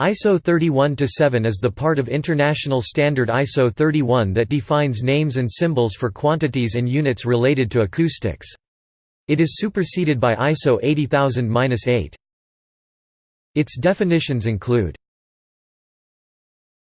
ISO 31-7 is the part of international standard ISO 31 that defines names and symbols for quantities and units related to acoustics. It is superseded by ISO 80000-8. Its definitions include